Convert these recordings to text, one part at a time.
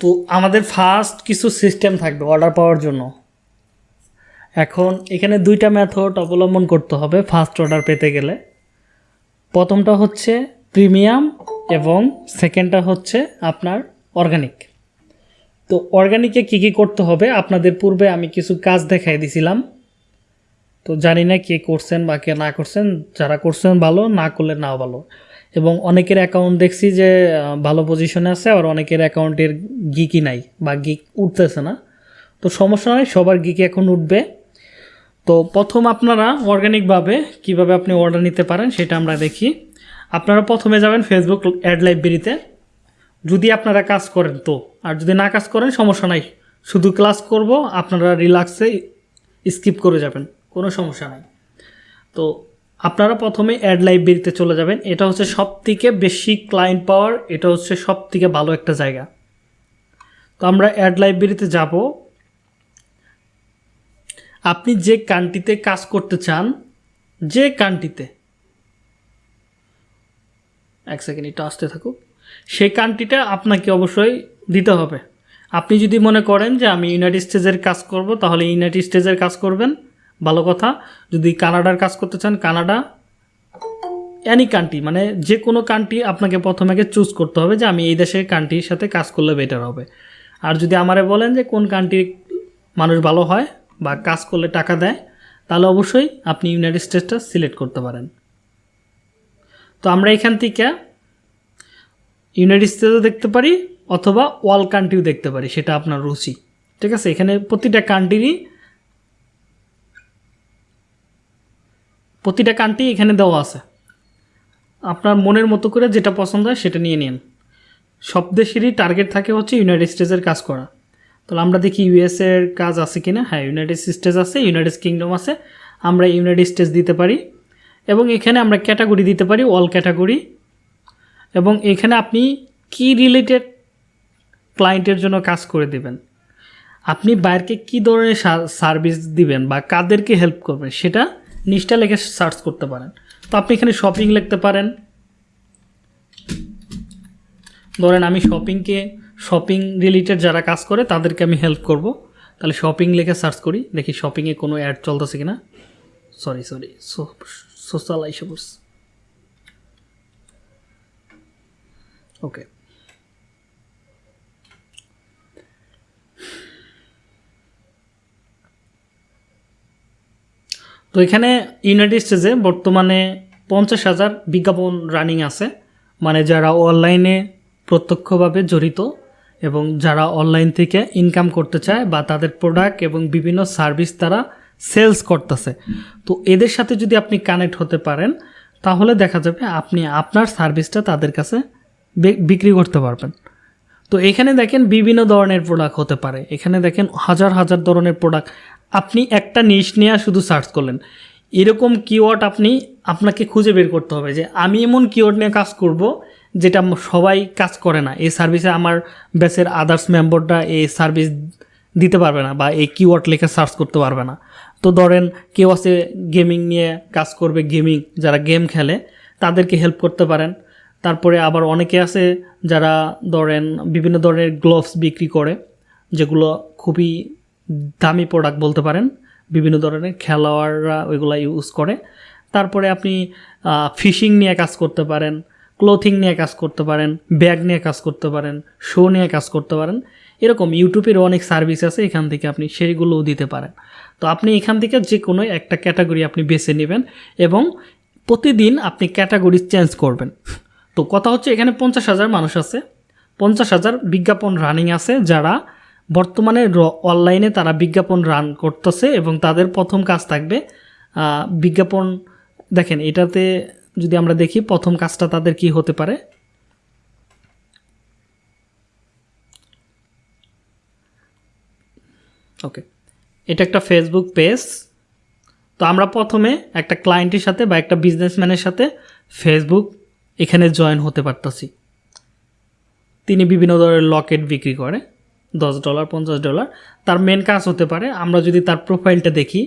তো আমাদের ফার্স্ট কিছু সিস্টেম থাকবে অর্ডার পাওয়ার জন্য। এখন এখানে দুইটা মেথড অবলম্বন করতে হবে ফার্স্ট অর্ডার পেতে গেলে। প্রথমটা হচ্ছে প্রিমিয়াম এবং সেকেন্ডটা হচ্ছে আপনার অর্গানিক তো অর্গানিকে কী কী করতে হবে? আপনাদের পূর্বে আমি কিছু কাজ দেখাই দিছিলাম। তো জানি না কে করছেন বা কে না করছেন, যারা করছেন ভালো, না করলে নাও ভালো। এবং অনেকের অ্যাকাউন্ট দেখছি যে ভালো পজিশনে আছে আর অনেকের অ্যাকাউন্টের গিকই নাই বা গিক উঠতেছে না। তো সমস্যা নয় সবার গিকে এখন উঠবে। তো প্রথম আপনারা অর্গানিকভাবে কীভাবে আপনি অর্ডার নিতে পারেন সেটা আমরা দেখি। আপনারা প্রথমে যাবেন ফেসবুক অ্যাড লাইব্রেরিতে যদি আপনারা কাজ করেন তো, আর যদি না কাজ করেন সমস্যা নাই। শুধু ক্লাস করব, আপনারা রিল্যাক্সে স্কিপ করে যাবেন, কোনো সমস্যা নাই। তো আপনারা প্রথমে অ্যাড লাইব্রেরিতে চলে যাবেন। এটা হচ্ছে সব থেকে বেশি ক্লায়েন্ট পাওয়ার এটা হচ্ছে সব থেকে ভালো একটা জায়গা। তো আমরা অ্যাড লাইব্রেরিতে যাব। আপনি যে কান্ট্রিতে কাজ করতে চান, যে কান্ট্রিতে এক সেকেন্ড এটা আসতে থাকুক। সেই কান্ট্রিটা আপনাকে অবশ্যই দিতে হবে। আপনি যদি মনে করেন যে আমি ইউনাইটেড স্টেজের কাজ করব, তাহলে ইউনাইটেড স্টেজের কাজ করবেন। ভালো কথা। যদি কানাডার কাজ করতে চান, কানাডা অ্যানি কান্ট্রি মানে যে কোনো কান্ট্রি আপনাকে প্রথমে আগে চুজ করতে হবে যে আমি এই দেশের কান্ট্রির সাথে কাজ করলে বেটার হবে। আর যদি আমারে বলেন যে কোন কান্ট্রির মানুষ ভালো হয় বা কাজ করলে টাকা দেয়, তাহলে অবশ্যই আপনি ইউনাইটেড স্টেটসটা সিলেক্ট করতে পারেন। তো আমরা এখান থেকে ইউনাইটেড স্টেটসও দেখতে পারি অথবা ওয়াল কান্ট্রিও দেখতে পারি, সেটা আপনার রুচি। ঠিক আছে, এখানে প্রতিটা কান্ট্রিরই প্রতিটা কান্ট্রি এখানে দেওয়া আছে। আপনার মনের মতো করে যেটা পছন্দ হয় সেটা নিয়ে নিন। সব দেশেরই টার্গেট থাকে হচ্ছে ইউনাইটেড স্টেটসের কাজ করা। তাহলে আমরা দেখি ইউএসের কাজ আছে কি না হ্যাঁ ইউনাইটেড স্টেটস আছে ইউনাইটেড কিংডম আছে। আমরা ইউনাইটেড স্টেটস দিতে পারি। এবং এখানে আমরা ক্যাটাগরি দিতে পারি অল ক্যাটাগরি এবং এখানে আপনি কি রিলেটেড ক্লায়েন্টের জন্য কাজ করে দেবেন। আপনি বাইরকে কী ধরনের সার্ভিস দিবেন বা কাদেরকে হেল্প করবেন সেটা নিচটা লেখে সার্চ করতে পারেন। তো আপনি এখানে শপিং লিখতে পারেন। ধরেন আমি শপিংকে শপিং রিলেটেড যারা কাজ করে, তাদেরকে আমি হেল্প করব। তাহলে শপিং লিখে সার্চ করি, দেখি শপিংয়ে কোনো অ্যাড চলতেছে কিনা। সরি সরি সোশ্যাল আইসে পড়ছে ওকে তো এখানে ইউনাইটেড স্টেজে বর্তমানে পঞ্চাশ হাজার বিজ্ঞাপন রানিং আছে। মানে যারা অনলাইনে প্রত্যক্ষভাবে জড়িত এবং যারা অনলাইন থেকে ইনকাম করতে চায় বা তাদের প্রোডাক্ট এবং বিভিন্ন সার্ভিস তারা সেলস করতেছে। তো এদের সাথে যদি আপনি কানেক্ট হতে পারেন, তাহলে দেখা যাবে আপনি আপনার সার্ভিসটা তাদের কাছে বিক্রি করতে পারবেন। তো এখানে দেখেন বিভিন্ন ধরনের প্রোডাক্ট হতে পারে। এখানে দেখেন হাজার হাজার ধরনের প্রোডাক্ট আপনি একটা নিশ নেওয়া শুধু সার্চ করলেন। এরকম কিওয়ার্ড আপনি আপনাকে খুঁজে বের করতে হবে যে, আমি এমন কিওয়ার্ড নিয়ে কাজ করব যেটা সবাই কাজ করে না। এই সার্ভিসে আমার ব্যাচের আদার্স মেম্বাররা এই সার্ভিস দিতে পারবে না বা এই কিওয়ার্ড লেখে সার্চ করতে পারবে না। তো ধরেন কেউ আছে গেমিং নিয়ে কাজ করবে গেমিং যারা গেম খেলে, তাদেরকে হেল্প করতে পারেন। তারপরে আবার অনেকে আছে যারা ধরেন বিভিন্ন ধরনের গ্লোভস বিক্রি করে, যেগুলো খুবই দামি প্রোডাক্ট বলতে পারেন, বিভিন্ন ধরনের খেলোয়াড়রা ওইগুলো ইউজ করে। তারপরে আপনি ফিশিং নিয়ে কাজ করতে পারেন ক্লোথিং নিয়ে কাজ করতে পারেন ব্যাগ নিয়ে কাজ করতে পারেন শো নিয়ে কাজ করতে পারেন। এরকম ইউটিউবের অনেক সার্ভিস আছে, এখান থেকে আপনি সেইগুলোও দিতে পারেন। তো আপনি এখান থেকে যে কোনো একটা ক্যাটাগরি আপনি বেছে নেবেন এবং প্রতিদিন আপনি ক্যাটাগরি চেঞ্জ করবেন। তো কথা হচ্ছে এখানে পঞ্চাশ হাজার মানুষ আছে, পঞ্চাশ হাজার বিজ্ঞাপন রানিং আছে যারা বর্তমানে অনলাইনে তারা বিজ্ঞাপন রান করতেছে এবং তাদের প্রথম কাজ থাকবে বিজ্ঞাপন, দেখেন এটাতে যদি আমরা দেখি প্রথম কাজটা তাদের কি হতে পারে? ওকে, এটা একটা ফেসবুক পেজ তো আমরা প্রথমে একটা ক্লায়েন্টের সাথে বা একটা বিজনেসম্যানের সাথে ফেসবুক এখানে জয়েন হতে পারতাছি। তিনি বিভিন্ন ধরনের লকেট বিক্রি করে। দশ ডলার, পঞ্চাশ ডলার। তার মেন কাজ হতে পারে, আমরা যদি তার প্রোফাইলটা দেখি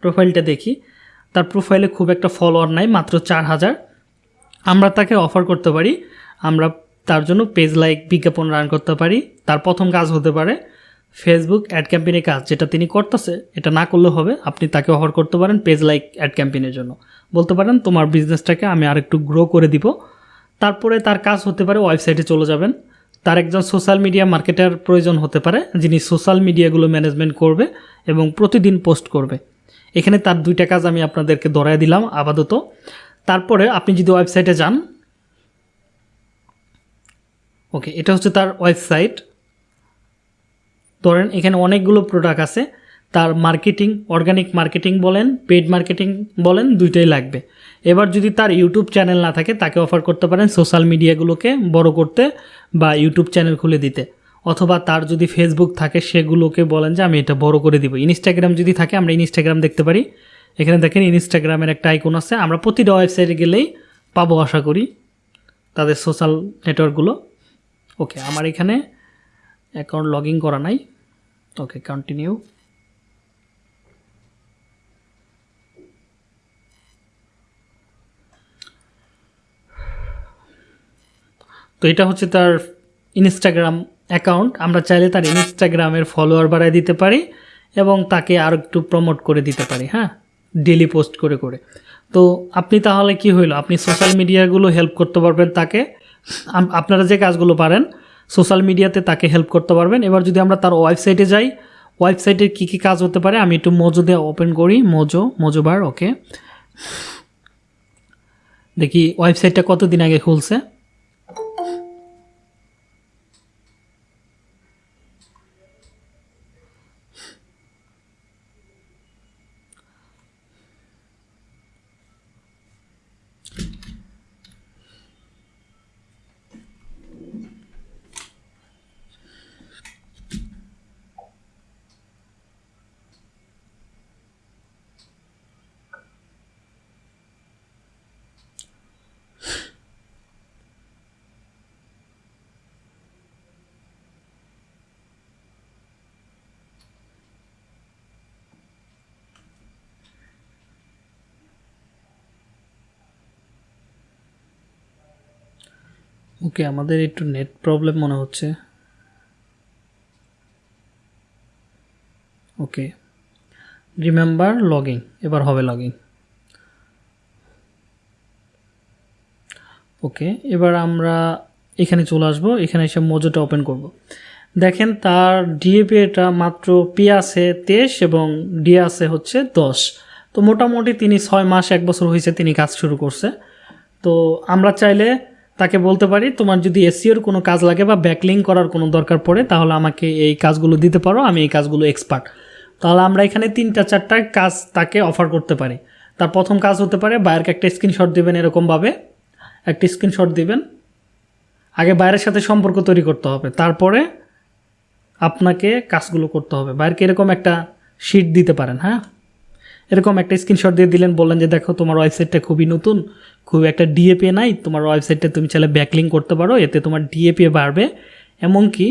প্রোফাইলটা দেখি, তার প্রোফাইলে খুব একটা ফলোয়ার নাই, মাত্র চার হাজার। আমরা তাকে অফার করতে পারি, আমরা তার জন্য পেজ লাইক বিজ্ঞাপন রান করতে পারি। তার প্রথম কাজ হতে পারে ফেসবুক অ্যাড ক্যাম্পেইনের কাজ, যেটা তিনি করতেছে, এটা না করলে হবে, আপনি তাকে অফার করতে পারেন পেজ লাইক অ্যাড ক্যাম্পেইনের জন্য। বলতে পারেন, তোমার বিজনেসটাকে আমি আরেকটু গ্রো করে দিব। তারপরে তার কাজ হতে পারে ওয়েবসাইটে চলে যাবেন। তার একজন সোশ্যাল মিডিয়া মার্কেটার প্রয়োজন হতে পারে, যিনি সোশ্যাল মিডিয়াগুলো ম্যানেজমেন্ট করবে এবং প্রতিদিন পোস্ট করবে। এখানে তার দুইটা কাজ আমি আপনাদেরকে ধরায় দিলাম আপাতত। তারপরে আপনি যদি ওয়েবসাইটে যান ওকে এটা হচ্ছে তার ওয়েবসাইট ধরেন এখানে অনেকগুলো প্রোডাক্ট আছে, তার মার্কেটিং অর্গানিক মার্কেটিং বলেন পেড মার্কেটিং বলেন, দুইটাই লাগবে। এবার যদি তার ইউটিউব চ্যানেল না থাকে, তাকে অফার করতে পারেন সোশ্যাল মিডিয়াগুলোকে বড় করতে বা ইউটিউব চ্যানেল খুলে দিতে। অথবা তার যদি ফেসবুক থাকে, সেগুলোকে বলেন যে, আমি এটা বড় করে দিব। ইনস্টাগ্রাম যদি থাকে, আমরা ইনস্টাগ্রাম দেখতে পারি। এখানে দেখেন ইনস্টাগ্রামের একটা আইকন আছে। আমরা প্রতিটা ওয়েবসাইটে গেলেই পাবো আশা করি তাদের সোশ্যাল নেটওয়ার্কগুলো ওকে আমার এখানে অ্যাকাউন্ট লগ ইন করা নাই। ওকে কন্টিনিউ তো এটা হচ্ছে তার ইনস্টাগ্রাম অ্যাকাউন্ট আমরা চাইলে তার ইনস্টাগ্রামের ফলোয়ার বাড়ায় দিতে পারি এবং তাকে আর একটু প্রমোট করে দিতে পারি হ্যাঁ? ডেলি পোস্ট করে করে। তো আপনি তাহলে কি হইল? আপনি সোশ্যাল মিডিয়াগুলো হেল্প করতে পারবেন তাকে। আপনারা যে কাজগুলো পারেন সোশ্যাল মিডিয়াতে তাকে হেল্প করতে পারবেন। এবার যদি আমরা তার ওয়েবসাইটে যাই ওয়েবসাইটে কী কী কাজ হতে পারে? আমি একটু মোজো দিয়ে ওপেন করি। মোজো মোজো বার ওকে দেখি ওয়েবসাইটটা কতদিন আগে খুলছে? ওকে, আমাদের একটু নেট প্রবলেম মনে হচ্ছে। ওকে, রিমেম্বার লগিং এবার হবে লগিং ওকে, এবার আমরা এখানে চলে আসব, এখানে এসে মোজোটা ওপেন করব। দেখেন, তার ডিএপিএটা মাত্র পি আছে তেইশ এবং ডি আছে হচ্ছে দশ। তো মোটামুটি তিনি ছয় মাস, এক বছর হয়েছে তিনি কাজ শুরু করছে। তো আমরা চাইলে তাকে বলতে পারি, তোমার যদি এসিওর কোনো কাজ লাগে বা ব্যাকলিং করার কোনো দরকার পড়ে, তাহলে আমাকে এই কাজগুলো দিতে পারো, আমি এই কাজগুলো এক্সপার্ট তাহলে আমরা এখানে তিনটা, চারটা কাজ তাকে অফার করতে পারি। তার প্রথম কাজ হতে পারে বায়ারকে একটা স্ক্রিনশট দেবেন এরকমভাবে। একটা স্ক্রিনশট দিবেন। আগে বাইরের সাথে সম্পর্ক তৈরি করতে হবে। তারপরে আপনাকে কাজগুলো করতে হবে। বাইরকে এরকম একটা শিট দিতে পারেন হ্যাঁ? এরকম একটা স্ক্রিনশট দিয়ে দিলেন, বললেন যে, দেখো, তোমার ওয়েবসাইটটা খুবই নতুন, খুব একটা ডিএপি নাই, তোমার ওয়েবসাইটটা তুমি চাইলে ব্যাকলিং করতে পারো, এতে তোমার ডিএপি বাড়বে, এমনকি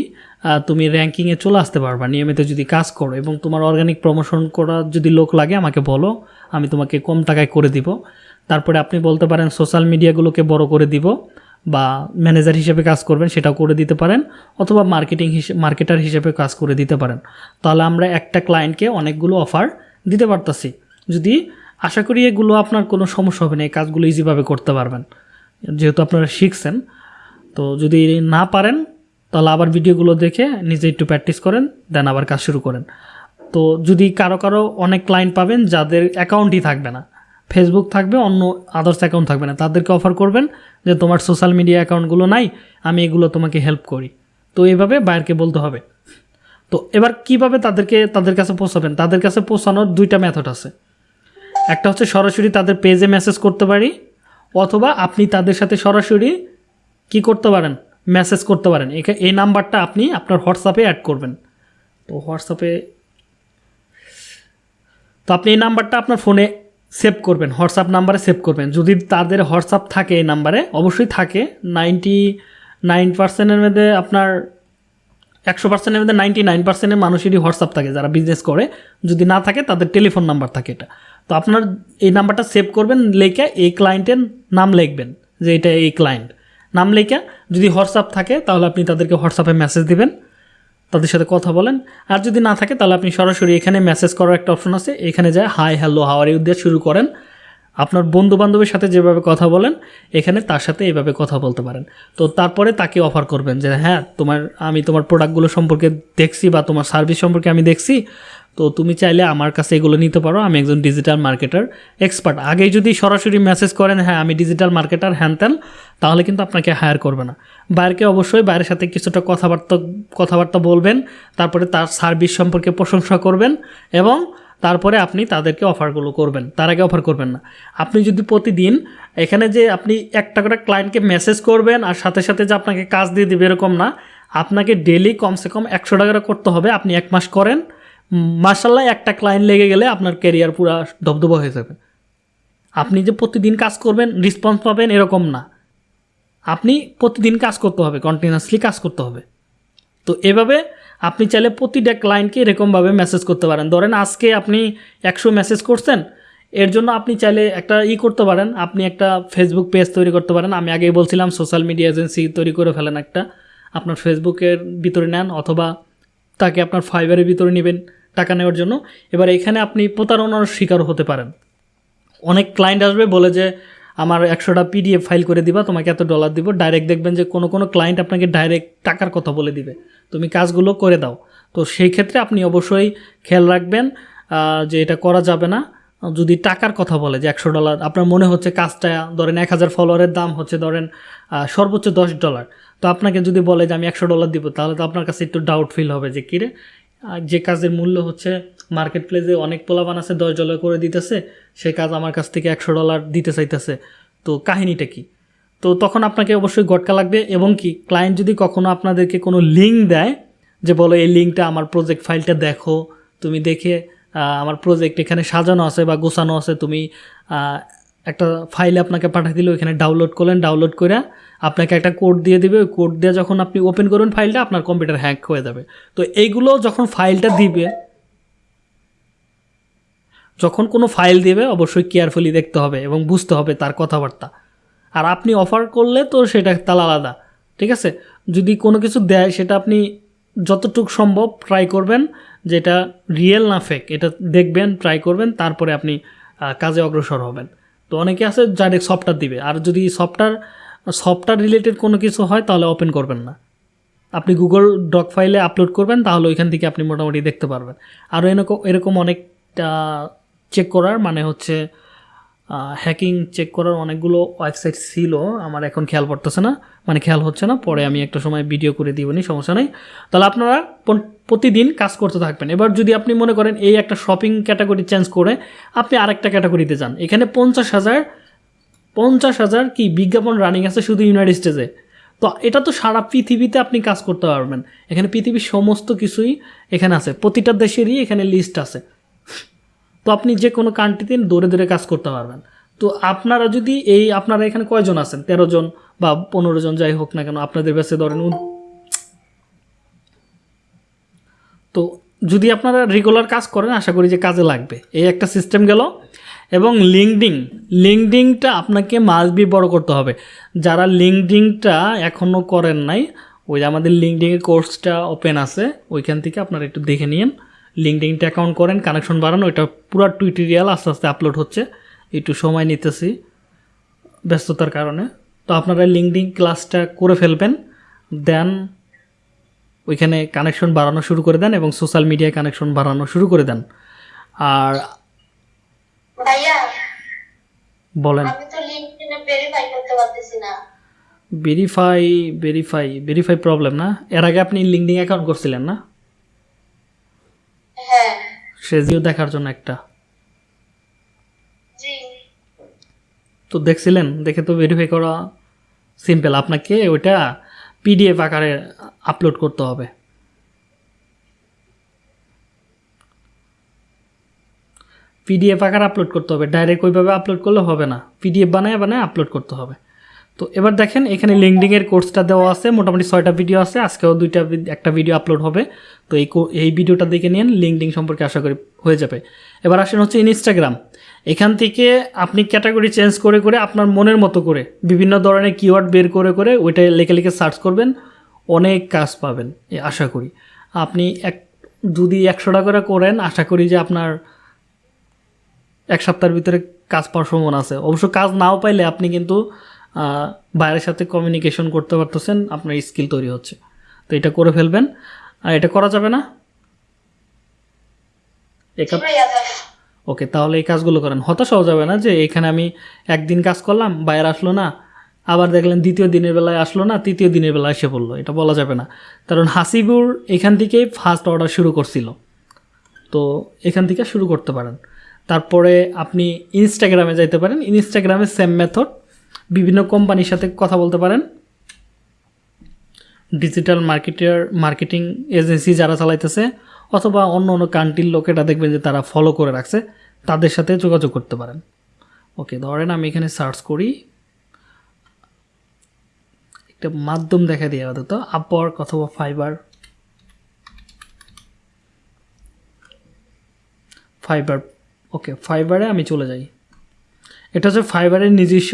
তুমি র্যাঙ্কিংয়ে চলে আসতে পারবা, নিয়মিত যদি কাজ করো, এবং তোমার অর্গানিক প্রমোশন করার যদি লোক লাগে, আমাকে বলো, আমি তোমাকে কম টাকায় করে দিব। তারপরে আপনি বলতে পারেন সোশ্যাল মিডিয়াগুলোকে বড় করে দিব, বা ম্যানেজার হিসেবে কাজ করবেন, সেটাও করে দিতে পারেন, অথবা মার্কেটিং হিসেবে মার্কেটার হিসেবে কাজ করে দিতে পারেন। তাহলে আমরা একটা ক্লায়েন্টকে অনেকগুলো অফার দিতে পারতাছি। যদি আশা করি এগুলো আপনার কোনো সমস্যা হবে না, এই কাজগুলো ইজিভাবে করতে পারবেন। যেহেতু আপনারা শিখছেন, তো যদি না পারেন, তাহলে আবার ভিডিওগুলো দেখে নিজে একটু প্র্যাকটিস করেন দেন আবার কাজ শুরু করেন। তো যদি কারও কারও অনেক ক্লায়েন্ট পাবেন, যাদের অ্যাকাউন্টই থাকবে না ফেসবুক থাকবে, অন্য আদার্স অ্যাকাউন্ট থাকবে না, তাদেরকে অফার করবেন যে তোমার সোশ্যাল মিডিয়া অ্যাকাউন্টগুলো নাই, আমি এগুলো তোমাকে হেল্প করি। তো এইভাবে বাইরকে বলতে হবে। তো এবার কীভাবে তাদেরকে, তাদের কাছে পৌঁছাবেন? তাদের কাছে পৌঁছানোর দুইটা মেথড আছে। একটা হচ্ছে সরাসরি তাদের পেজে মেসেজ করতে পারি, অথবা আপনি তাদের সাথে সরাসরি কি করতে পারেন? মেসেজ করতে পারেন। এই নাম্বারটা আপনি আপনার হোয়াটসঅ্যাপে অ্যাড করবেন। তো হোয়াটসঅ্যাপে তো আপনি এই নাম্বারটা আপনার ফোনে সেভ করবেন হোয়াটসঅ্যাপ নাম্বারে সেভ করবেন। যদি তাদের হোয়াটসঅ্যাপ থাকে এই নাম্বারে, অবশ্যই থাকে। নাইনটি নাইন পার্সেন্টের মধ্যে আপনার, একশো পার্সেন্টের মধ্যে নাইনটি নাইন পার্সেন্টের মানুষেরই হোয়াটসঅ্যাপ থাকে যারা বিজনেস করে। যদি না থাকে, তাদের টেলিফোন নাম্বার থাকে এটা। তো আপনার এই নাম্বারটা সেভ করবেন, লেখে এই ক্লায়েন্টের নাম লিখবেন, যে এটা এই ক্লায়েন্ট নাম লেখা যদি হোয়াটসঅ্যাপ থাকে, তাহলে আপনি তাদেরকে হোয়াটসঅ্যাপে মেসেজ দিবেন, তাদের সাথে কথা বলেন। আর যদি না থাকে, তাহলে আপনি সরাসরি এখানে মেসেজ করার একটা অপশন আছে, এখানে যায় হাই হ্যালো হাওয়ার ইউ দিয়ে শুরু করেন। আপনার বন্ধু বান্ধবের সাথে যেভাবে কথা বলেন, এখানে তার সাথে এভাবে কথা বলতে পারেন। তো তারপরে তাকে অফার করবেন, যে হ্যাঁ তোমার, আমি তোমার প্রোডাক্টগুলো সম্পর্কে দেখছি বা তোমার সার্ভিস সম্পর্কে আমি দেখছি তো তুমি চাইলে আমার কাছে এগুলো নিতে পারো। আমি একজন ডিজিটাল মার্কেটার এক্সপার্ট আগেই যদি সরাসরি মেসেজ করেন হ্যাঁ আমি ডিজিটাল মার্কেটার হ্যান ত্যান তাহলে কিন্তু আপনাকে হায়ার করবে না। বাইরকে অবশ্যই বাইরের সাথে কিছুটা কথাবার্তা কথাবার্তা বলবেন, তারপরে তার সার্ভিস সম্পর্কে প্রশংসা করবেন এবং তারপরে আপনি তাদেরকে অফারগুলো করবেন। তার আগে অফার করবেন না। আপনি যদি প্রতিদিন এখানে যে আপনি একটা করে ক্লায়েন্টকে মেসেজ করবেন আর সাথে সাথে যে আপনাকে কাজ দিয়ে দেবে, এরকম না। আপনাকে ডেলি কমসে কম একশো টাকা করে করতে হবে। আপনি এক মাস করেন। মার্শাল্লাহ একটা ক্লায়েন্ট লেগে গেলে আপনার ক্যারিয়ার পুরো ধবধবা হয়ে যাবে। আপনি যে প্রতিদিন কাজ করবেন রেসপন্স পাবেন এরকম না। আপনি প্রতিদিন কাজ করতে হবে কন্টিনিউয়াসলি কাজ করতে হবে। তো এভাবে আপনি চাইলে প্রতিটা ক্লায়েন্টকে এরকমভাবে মেসেজ করতে পারেন। ধরেন আজকে আপনি একশো মেসেজ করছেন, এর জন্য আপনি চাইলে একটা ই করতে পারেন। আপনি একটা ফেসবুক পেজ তৈরি করতে পারেন। আমি আগেই বলছিলাম সোশ্যাল মিডিয়া এজেন্সি তৈরি করে ফেলেন একটা। আপনার ফেসবুকের ভিতরে নেন অথবা তাকে আপনার ফাইবারের ভিতরে নেবেন টাকা নেওয়ার জন্য। এবার এখানে আপনি প্রতারণার শিকার হতে পারেন। অনেক ক্লায়েন্ট আসবে, বলে যে, আমার একশোটা পিডিএফ ফাইল করে দিবা, তোমাকে এত ডলার দিব। ডাইরেক্ট দেখবেন যে, কোনো কোনো ক্লায়েন্ট আপনাকে ডাইরেক্ট টাকার কথা বলে দিবে। তুমি কাজগুলো করে দাও। তো সেই ক্ষেত্রে আপনি অবশ্যই খেয়াল রাখবেন যে এটা করা যাবে না। যদি টাকার কথা বলে যে, একশো ডলার আপনার মনে হচ্ছে কাজটা, ধরেন এক হাজার ফলোয়ারের দাম হচ্ছে, ধরেন সর্বোচ্চ দশ ডলার তো আপনাকে যদি বলে যে আমি একশো ডলার দিব, তাহলে তো আপনার কাছে একটু ডাউট ফিল হবে যে, কিরে যে কাজের মূল্য হচ্ছে মার্কেট প্লেসে অনেক পোলাবান আছে, দশ ডলার করে দিতেছে, সে কাজ আমার কাছ থেকে একশো ডলার দিতে চাইতেছে। তো কাহিনীটা কি? তো তখন আপনাকে অবশ্যই গটকা লাগবে এবং কি ক্লায়েন্ট যদি কখনো আপনাদেরকে কোনো লিঙ্ক দেয় যে, বলো এই লিঙ্কটা আমার প্রজেক্ট ফাইলটা দেখো, তুমি দেখে আমার প্রজেক্ট এখানে সাজানো আছে বা গোছানো আছে, তুমি একটা ফাইল আপনাকে পাঠিয়ে দিল, এখানে ডাউনলোড করলেন ডাউনলোড করে আপনাকে একটা কোড দিয়ে দিবে, ওই কোড দিয়ে যখন আপনি ওপেন করবেন ফাইলটা আপনার কম্পিউটার হ্যাক হয়ে যাবে। তো এইগুলো যখন ফাইলটা দিবে, যখন কোনো ফাইল দিবে, অবশ্যই কেয়ারফুলি দেখতে হবে এবং বুঝতে হবে তার কথাবার্তা। আর আপনি অফার করলে তো সেটা তাহলে আলাদা, ঠিক আছে? যদি কোনো কিছু দেয়, সেটা আপনি যতটুকু সম্ভব ট্রাই করবেন যেটা রিয়েল না ফেক এটা দেখবেন ট্রাই করবেন, তারপরে আপনি কাজে অগ্রসর হবেন। তো অনেকে আছে ডাইরেক্ট সফটওয়্যার দিবে, আর যদি সফটওয়্যার সফটওয়্যার রিলেটেড কোনো কিছু হয়, তাহলে ওপেন করবেন না। আপনি গুগল ডক ফাইলে আপলোড করবেন, তাহলে ওইখান থেকে আপনি মোটামুটি দেখতে পারবেন। আরও এরকম এরকম অনেকটা চেক করার মানে হচ্ছে হ্যাকিং চেক করার অনেকগুলো ওয়েবসাইট ছিল, আমার এখন খেয়াল পড়তেছে না মানে খেয়াল হচ্ছে না, পরে আমি একটা সময় ভিডিও করে দিবনি সমস্যা নেই। তাহলে আপনারা প্রতিদিন কাজ করতে থাকবেন। এবার যদি আপনি মনে করেন এই একটা শপিং ক্যাটাগরি চেঞ্জ করে, আপনি আরেকটা ক্যাটাগরিতে যান, এখানে পঞ্চাশ হাজার পঞ্চাশ হাজার কি বিজ্ঞাপন রানিং আছে শুধু ইউনাইটেড স্টেটে তো এটা তো সারা পৃথিবীতে আপনি কাজ করতে পারবেন। এখানে পৃথিবীর সমস্ত কিছুই এখানে আছে। প্রতিটা দেশেরই এখানে লিস্ট আছে। তো আপনি যে কোনো কান্ট্রিতে দৌড়ে দৌড়ে কাজ করতে পারবেন। তো আপনারা যদি এই, আপনারা এখানে কয়জন আছেন? তেরো জন বা পনেরো জন, যাই হোক না কেন, আপনাদের বেসে ধরেন তো যদি আপনারা রেগুলার কাজ করেন, আশা করি যে কাজে লাগবে। এই একটা সিস্টেম গেল। এবং লিঙ্কডিং লিঙ্কডিংটা আপনাকে মাসবি বড় করতে হবে। যারা লিঙ্কডিংটা এখনও করেন নাই, ওই যে আমাদের লিঙ্কডিংয়ের কোর্সটা ওপেন আছে, ওইখান থেকে আপনারা একটু দেখে নিন লিঙ্কডিংটা অ্যাকাউন্ট করেন কানেকশন বাড়ানো, ওইটা পুরো টুইটোরিয়াল আস্তে আস্তে আপলোড হচ্ছে। একটু সময় নিতেছি ব্যস্ততার কারণে। তো আপনারা লিঙ্কডিং ক্লাসটা করে ফেলবেন, দেন ওইখানে কানেকশন বাড়ানো শুরু করে দেন এবং সোশ্যাল মিডিয়ায় কানেকশন বাড়ানো শুরু করে দেন। আর ভাইয়া বলেন। আমি তো লিঙ্কডইনে ভেরিফাই করতে পারতেছি না। ভেরিফাই ভেরিফাই ভেরিফাই প্রবলেম না? এর আগে আপনি লিঙ্কডিং অ্যাকাউন্ট করছিলেন না? হ্যাঁ। সেজিও দেখার জন্য একটা। জি। তো দেখছিলেন? দেখে তো ভেরিফাই করা সিম্পল আপনাকে ওইটা পিডিএফ আকারে আপলোড করতে হবে। পিডিএফ আকার আপলোড করতে হবে। ডাইরেক্ট ওইভাবে আপলোড করলে হবে না। পিডিএফ বানায় বানায় আপলোড করতে হবে। তো এবার দেখেন, এখানে লিঙ্কডিংয়ের কোর্সটা দেওয়া আছে। মোটামুটি ছয়টা ভিডিও আছে। আজকেও দুইটা একটা ভিডিও আপলোড হবে। তো এই এই ভিডিওটা দেখে নিন লিঙ্কডিং সম্পর্কে আশা করি হয়ে যাবে। এবার আসেন হচ্ছে ইনস্টাগ্রাম এখান থেকে আপনি ক্যাটাগরি চেঞ্জ করে করে আপনার মনের মতো করে, বিভিন্ন ধরনের কিওয়ার্ড বের করে করে ওইটা লেখে, লিখে সার্চ করবেন। অনেক কাজ পাবেন আশা করি। আপনি এক, যদি একশো টাকা করে করেন, আশা করি যে আপনার এক সপ্তাহের ভিতরে কাজ পাওয়ার সম্ভাবনা আছে। অবশ্য কাজ নাও পাইলে আপনি কিন্তু বাইরের সাথে কমিউনিকেশন করতে পারতেছেন আপনার স্কিল তৈরি হচ্ছে। তো এটা করে ফেলবেন। আর এটা করা যাবে না? ওকে তাহলে এই কাজগুলো করেন। হতাশ হওয়া যাবে না যে এখানে আমি একদিন কাজ করলাম বাইরে আসলো না আবার দেখলেন দ্বিতীয় দিনের বেলায় আসলো না তৃতীয় দিনের বেলায় এসে পড়ল। এটা বলা যাবে না। কারণ হাসিবুর এখান থেকেই ফার্স্ট অর্ডার শুরু করছিল। তো এখান থেকে শুরু করতে পারেন। তারপরে আপনি ইনস্টাগ্রামে যাইতে পারেন। ইনস্টাগ্রামে সেম মেথড বিভিন্ন কোম্পানির সাথে কথা বলতে পারেন। ডিজিটাল মার্কেটার মার্কেটিং এজেন্সি যারা চালাইতেছে, অথবা অন্য অন্য কান্ট্রির লোকেরা দেখবেন যে তারা ফলো করে রাখছে, তাদের সাথে যোগাযোগ করতে পারেন। ওকে ধরেন আমি এখানে সার্চ করি। একটা মাধ্যম দেখা দিয়ে আপাতত। আপওয়ার্ক অথবা ফাইবার ফাইবার ওকে ফাইবারে আমি চলে যাই। এটা হচ্ছে ফাইবারের নিজস্ব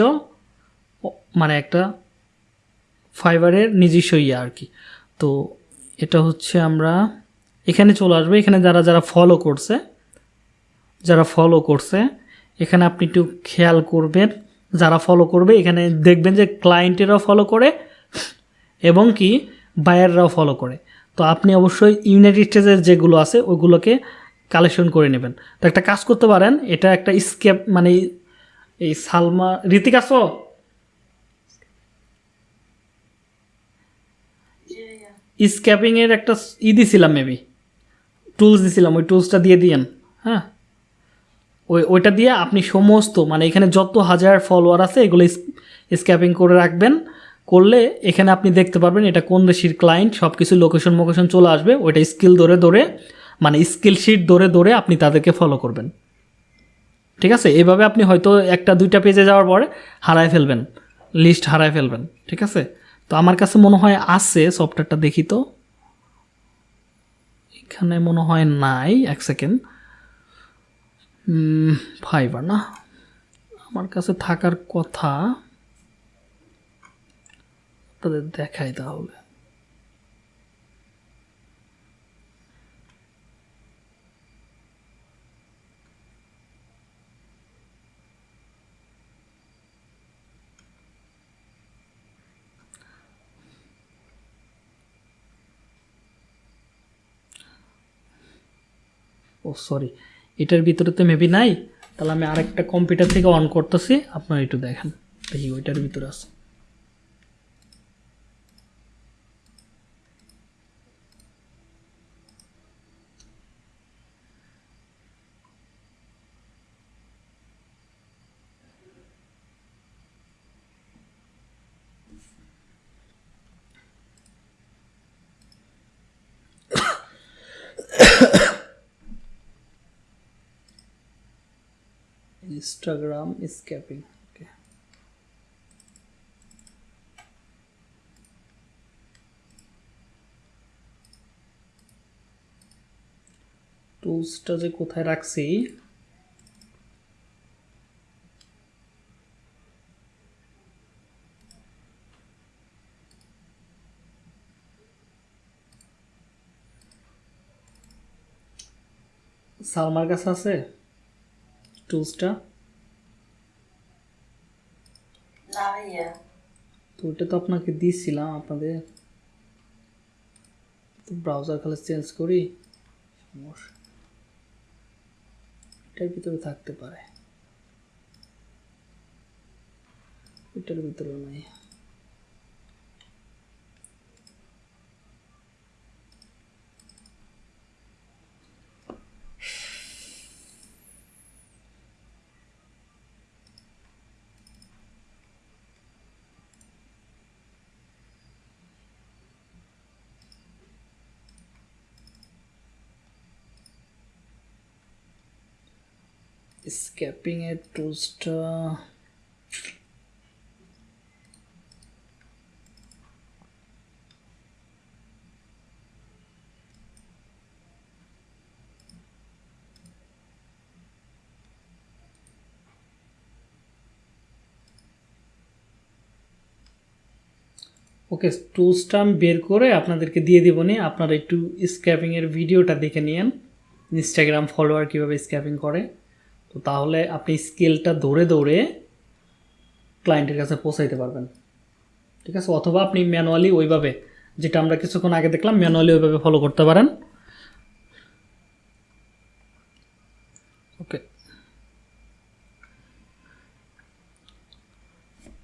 মানে একটা ফাইবারের নিজস্ব ইয়ে আর কি। তো এটা হচ্ছে আমরা এখানে চলে আসব। এখানে যারা যারা ফলো করছে, যারা ফলো করছে, এখানে আপনি একটু খেয়াল করবেন, যারা ফলো করবে, এখানে দেখবেন যে ক্লায়েন্টেরাও ফলো করে এবং কি বায়াররাও ফলো করে। তো আপনি অবশ্যই ইউনাইটেড স্টেজের যেগুলো আছে, ওগুলোকে কালেকশন করে নেবেন। তো একটা কাজ করতে পারেন, এটা একটা স্কেপ মানে এই সালমা, ঋতিক আসো স্ক্যাপিংয়ের একটা ই দিছিলাম মেবি টুলস দিছিলাম, ওই টুলসটা দিয়ে দিয়েন হ্যাঁ? ওই, ওইটা দিয়ে আপনি সমস্ত মানে এখানে যত হাজার ফলোয়ার আছে, এগুলো স্ক্যাপিং করে রাখবেন। করলে এখানে আপনি দেখতে পারবেন এটা কোন দেশের ক্লায়েন্ট সব কিছু লোকেশন মোকেশন চলে আসবে, ওইটা স্কিল ধরে ধরে মানে স্কিল শিট ধরে দৌড়ে আপনি তাদেরকে ফলো করবেন। ঠিক আছে? এভাবে আপনি হয়তো একটা, দুইটা পেজে যাওয়ার পরে হারায় ফেলবেন লিস্ট হারায় ফেলবেন, ঠিক আছে? তো আমার কাছে মনে হয় আছে সফটওয়্যারটা দেখি তো। এখানে মনে হয় নাই, এক সেকেন্ড ফাইবার না। আমার কাছে থাকার কথা তাদের দেখাই তাহলে। ও সরি এটার ভিতরে তো মেবি নাই, তাহলে আমি আরেকটা কম্পিউটার থেকে অন করতেছি, আপনারা একটু দেখেন। দেখি ওইটার ভিতরে আছে। ইনস্টাগ্রাম স্ক্যাপিং ওকে টুলসটা যে কোথায় রাখছি? সালমার কাছে আছে? টুলসটা না ভাইয়া তো ওটা তো আপনাকে দিয়েছিলাম আপনাদের ব্রাউজার খালি চেঞ্জ করি, সমস্যা। এটার ভিতরে থাকতে পারে। এটার ভিতরে নাই। escaping a two okay two stamp বের করে আপনাদেরকে দিয়ে দেবো নি। আপনারা একটু স্ক্যাপিংয়ের ভিডিওটা দেখে নিয়েন। ইনস্টাগ্রাম ফলোয়ার কীভাবে স্ক্যাপিং করে। তো তাহলে আপনি স্কেলটা দৌড়ে দৌড়ে ক্লায়েন্টের কাছে পৌঁছাইতে পারবেন। ঠিক আছে? অথবা আপনি ম্যানুয়ালি ওইভাবে, যেটা আমরা কিছুক্ষণ আগে দেখলাম ম্যানুয়ালি ওইভাবে ফলো করতে পারেন। ওকে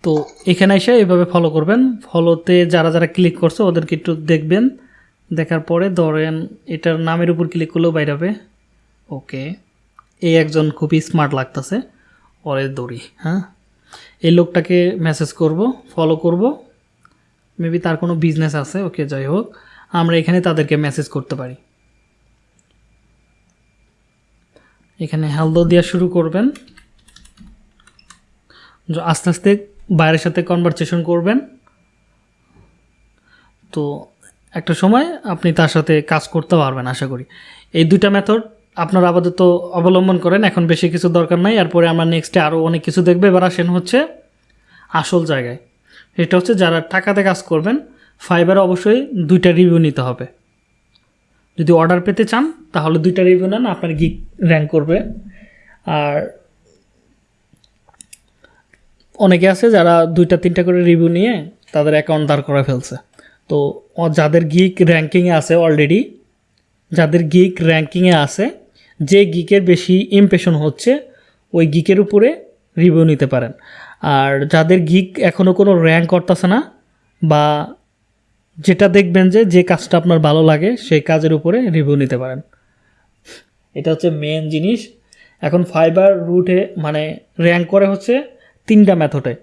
তো এখানে এসে এইভাবে ফলো করবেন। ফলোতে যারা যারা ক্লিক করছে, ওদেরকে একটু দেখবেন। দেখার পরে ধরেন, এটার নামের উপর ক্লিক করলেও বাইরে হবে। ওকে এই একজন খুবই স্মার্ট লাগতেছে। ওরে দড়ি হ্যাঁ? এই লোকটাকে মেসেজ করব ফলো করব। মেবি তার কোনো বিজনেস আছে, ওকে যাই হোক। আমরা এখানে তাদেরকে মেসেজ করতে পারি। এখানে হেলদো দেওয়া শুরু করবেন। আস্তে আস্তে বাইরের সাথে কনভারসেশন করবেন। তো একটা সময় আপনি তার সাথে কাজ করতে পারবেন, আশা করি। এই দুটা মেথড আপনারা আপাতত অবলম্বন করেন, এখন বেশি কিছু দরকার নাই। এরপরে আমরা নেক্সটে আরও অনেক কিছু দেখব। এবার আসেন হচ্ছে আসল জায়গায়। এটা হচ্ছে যারা টাকাতে কাজ করবেন ফাইবারে অবশ্যই দুইটা রিভিউ নিতে হবে। যদি অর্ডার পেতে চান, তাহলে দুইটা রিভিউ নেন, আপনার গিক র্যাঙ্ক করবে। আর অনেকে আছে যারা দুইটা, তিনটা করে রিভিউ নিয়ে তাদের অ্যাকাউন্ট দাঁড় করে ফেলছে। তো যাদের গিক র্যাঙ্কিংয়ে আছে অলরেডি যাদের গিক র্যাঙ্কিংয়ে আছে যে গিকের বেশি ইমপ্রেশন হচ্ছে, ওই গিকের উপরে রিভিউ নিতে পারেন। আর যাদের গিক এখনও কোনো র্যাঙ্ক করতেছে না, বা যেটা দেখবেন যে যে কাজটা আপনার ভালো লাগে, সেই কাজের উপরে রিভিউ নিতে পারেন। এটা হচ্ছে মেন জিনিস। এখন ফাইবার রুটে মানে র্যাঙ্ক করে হচ্ছে তিনটা মেথডে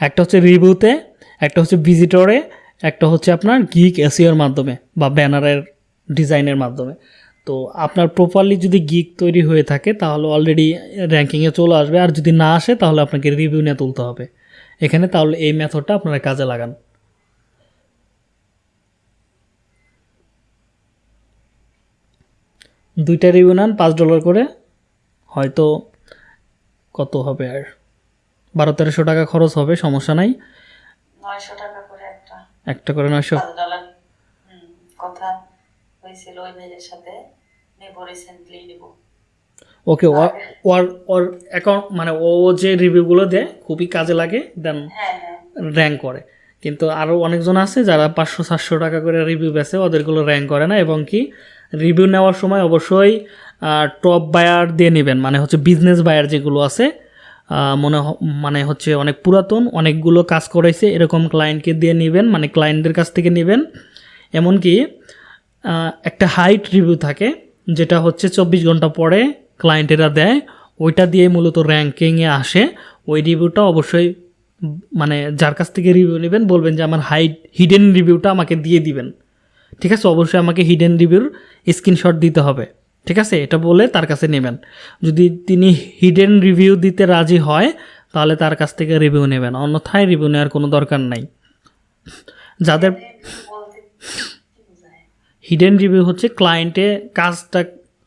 একটা হচ্ছে রিভিউতে একটা হচ্ছে ভিজিটরে একটা হচ্ছে আপনার গিক এসিওর মাধ্যমে, বা ব্যানারের ডিজাইনের মাধ্যমে। তো আপনার প্রপারলি যদি গিক তৈরি হয়ে থাকে তাহলে অলরেডি র্যাঙ্কিংয়ে চলে আসবে। আর যদি না আসে তাহলে আপনাকে রিভিউ নিয়ে তুলতে হবে। এখানে তাহলে এই মেথডটা আপনারা কাজে লাগান। দুইটা রিভিউ নেন পাঁচ ডলার করে। হয়তো কত হবে আর? বারো তেরোশো টাকা খরচ হবে সমস্যা নাই। একটা। করে নয়শো। কথা হয়েছিল ওই মেয়ের সাথে। নেব। রিসেন্টলি নেব ওকে ওর ওর অ্যাকাউন্ট মানে ও যে রিভিউগুলো দেয় খুবই কাজে লাগে দেন হ্যাঁ হ্যাঁ। র্যাঙ্ক করে। কিন্তু আরও অনেকজন আছে যারা পাঁচশো সাতশো টাকা করে রিভিউ বেছে ওদেরগুলো র্যাঙ্ক করে না এবং কি রিভিউ নেওয়ার সময় অবশ্যই টপ বায়ার দিয়ে নেবেন। মানে হচ্ছে বিজনেস বায়ার যেগুলো আছে মনে মানে হচ্ছে অনেক পুরাতন অনেকগুলো কাজ করাইছে এরকম ক্লায়েন্টকে দিয়ে নেবেন মানে ক্লায়েন্টদের কাছ থেকে নেবেন। এমনকি একটা হাইট রিভিউ থাকে যেটা হচ্ছে চব্বিশ ঘণ্টা পরে ক্লায়েন্টেরা দেয়, ওইটা দিয়ে মূলত র্যাঙ্কিংয়ে আসে। ওই রিভিউটা অবশ্যই মানে যার কাছ থেকে রিভিউ নেবেন, বলবেন যে আমার হাইট হিডেন রিভিউটা আমাকে দিয়ে দিবেন। ঠিক আছে? অবশ্যই আমাকে হিডেন রিভিউর স্ক্রিনশট দিতে হবে। ঠিক আছে? এটা বলে তার কাছে নেবেন। যদি তিনি হিডেন রিভিউ দিতে রাজি হয়, তাহলে তার কাছ থেকে রিভিউ নেবেন। অন্যথায় রিভিউ নেওয়ার কোনো দরকার নাই। যাদের হিডেন রিভিউ হচ্ছে ক্লায়েন্টে কাজটা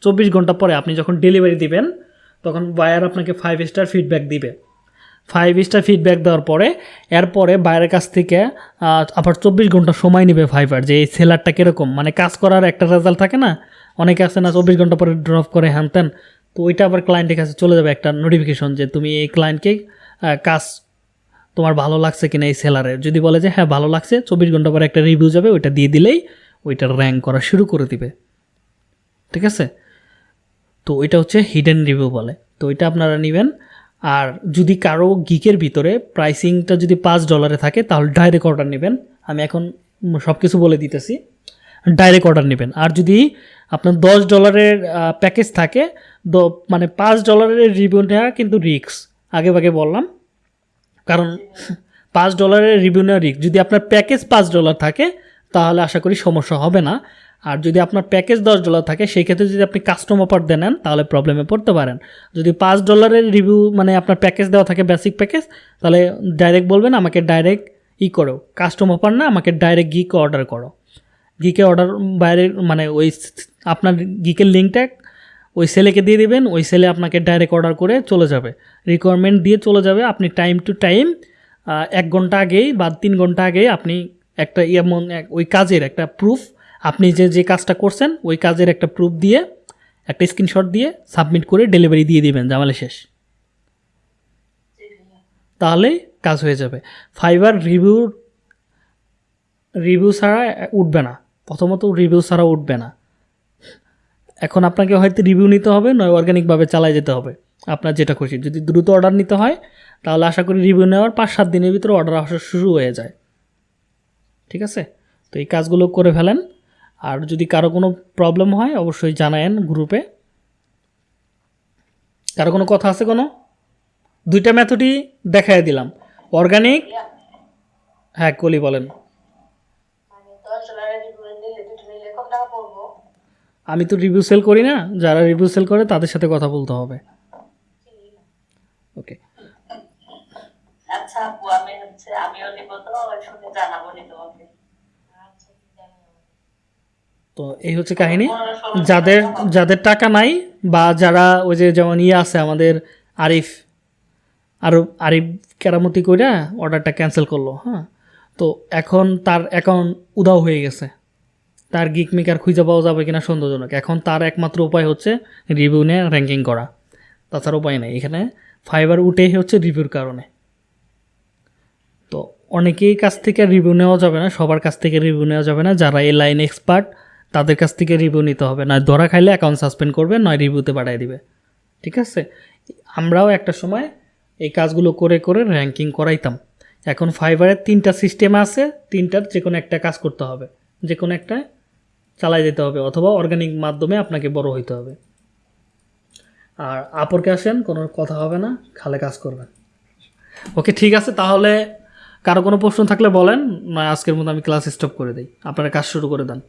চব্বিশ ঘণ্টা পরে আপনি যখন ডেলিভারি দিবেন, তখন বায়ার আপনাকে ফাইভ স্টার ফিডব্যাক দিবে। ফাইভ স্টার ফিডব্যাক দেওয়ার পরে, এরপরে বাইরের কাছ থেকে আবার চব্বিশ ঘণ্টা সময় নেবে ফাইবার যে এই সেলারটা কীরকম। মানে কাজ করার একটা রেজাল্ট থাকে না, অনেকে আছে না চব্বিশ ঘণ্টা পরে ড্রপ করে হ্যান ত্যান, তো ওইটা আবার ক্লায়েন্টের কাছে চলে যাবে একটা নোটিফিকেশন যে তুমি এই ক্লায়েন্টকে কাজ তোমার ভালো লাগছে কিনা এই সেলারের যদি বলে যে হ্যাঁ ভালো লাগছে, চব্বিশ ঘণ্টা পরে একটা রিভিউ যাবে, ওইটা দিয়ে দিলেই ওইটার র্যাঙ্ক করা শুরু করে দিবে। ঠিক আছে? তো এটা হচ্ছে হিডেন রিভিউ বলে। তো এটা আপনারা নেবেন। আর যদি কারও গিকের ভিতরে প্রাইসিংটা যদি পাঁচ ডলারে থাকে, তাহলে ডাইরেক্ট অর্ডার নেবেন। আমি এখন সব কিছু বলে দিতেছি। ডাইরেক্ট অর্ডার নেবেন। আর যদি আপনার দশ ডলারের প্যাকেজ থাকে, দ- মানে পাঁচ ডলারের রিভিউ নেওয়া কিন্তু রিক্স আগে ভাগে বললাম। কারণ পাঁচ ডলারের রিভিউ নেওয়া রিক্স যদি আপনার প্যাকেজ পাঁচ ডলার থাকে তাহলে আশা করি সমস্যা হবে না। আর যদি আপনার প্যাকেজ দশ ডলার থাকে, সেই ক্ষেত্রে যদি আপনি কাস্টম অফার দেন তাহলে প্রবলেমে পড়তে পারেন। যদি পাঁচ ডলারের রিভিউ মানে আপনার প্যাকেজ দেওয়া থাকে বেসিক প্যাকেজ তাহলে ডাইরেক্ট বলবেন, আমাকে ডাইরেক্ট ই করো। কাস্টম অফার না, আমাকে ডাইরেক্ট গিকে অর্ডার করো। গিকে অর্ডার বাইরে মানে ওই আপনার গিকের লিঙ্কটা ওই সেলেকে দিয়ে দেবেন, ওই সেলে আপনাকে ডাইরেক্ট অর্ডার করে চলে যাবে। রিকোয়ারমেন্ট দিয়ে চলে যাবে। আপনি টাইম টু টাইম এক ঘণ্টা আগেই বা তিন ঘণ্টা আগেই আপনি একটা এমন এক, ওই কাজের একটা প্রুফ আপনি যে যে কাজটা করছেন, ওই কাজের একটা প্রুফ দিয়ে, একটা স্ক্রিনশট দিয়ে সাবমিট করে ডেলিভারি দিয়ে দিবেন জামালে শেষ। তাহলেই কাজ হয়ে যাবে। ফাইবার রিভিউ রিভিউ ছাড়া উঠবে না। প্রথমত রিভিউ ছাড়া উঠবে না। এখন আপনাকে হয়তো রিভিউ নিতে হবে, নয় অর্গানিকভাবে চালায় যেতে হবে। আপনার যেটা খুশি। যদি দ্রুত অর্ডার নিতে হয়, তাহলে আশা করি রিভিউ নেওয়ার পাঁচ, সাত দিনের ভিতরে অর্ডার আসা শুরু হয়ে যায়। ঠিক আছে? তো এই কাজগুলো করে ফেলেন। আর যদি কারও কোনো প্রবলেম হয় অবশ্যই জানায়েন গ্রুপে কারও কোনো কথা আছে কোনো? দুইটা ম্যাথডই দেখাই দিলাম। অর্গানিক হ্যাঁ কলি বলেন। মানে আমি তো রিভিউ সেল করি না। যারা রিভিউ সেল করে তাদের সাথে কথা বলতে হবে। ওকে আচ্ছা আপু আমি হচ্ছে আমিও নিব তো শুনে জানাব নি তোমাকে। তো এই হচ্ছে কাহিনী। যাদের যাদের টাকা নাই বা যারা ওই যে যেমন ইয়ে আছে আমাদের আরিফ আরও আরিফ কেরামতি করে অর্ডারটা ক্যান্সেল করল হ্যাঁ? তো এখন তার অ্যাকাউন্ট উদাও হয়ে গেছে। তার গিক মেকার খুঁজে পাওয়া যাবে কিনা সন্দেহজনক। এখন তার একমাত্র উপায় হচ্ছে রিভিউ নিয়ে র্যাঙ্কিং করা। তাছাড়া উপায় নেই। এখানে ফাইবার উঠেই হচ্ছে রিভিউর কারণে। তো অনেকেই কাছ থেকে রিভিউ নেওয়া যাবে না, সবার কাছ থেকে রিভিউ নেওয়া যাবে না। যারা এই লাইন এক্সপার্ট তাদের কাছ থেকে রিভিউ নিতে হবে। নয় ধরা খাইলে অ্যাকাউন্ট সাসপেন্ড করবে, নয় রিভিউতে পাঠিয়ে দিবে। ঠিক আছে? আমরাও একটা সময় এই কাজগুলো করে করে র্যাঙ্কিং করাইতাম। এখন ফাইবারের তিনটা সিস্টেম আছে, তিনটার যে কোনো একটা কাজ করতে হবে। যে কোনো একটা চালাই যেতে হবে, অথবা অর্গানিক মাধ্যমে আপনাকে বড় হইতে হবে। আর আপরকে আসেন, কোনো কথা হবে না, খালে কাজ করবেন। ওকে, ঠিক আছে, তাহলে কারও কোনো প্রশ্ন থাকলে বলেন, নয় আজকের মতো আমি ক্লাস স্টপ করে দিই। আপনারা কাজ শুরু করে দেন।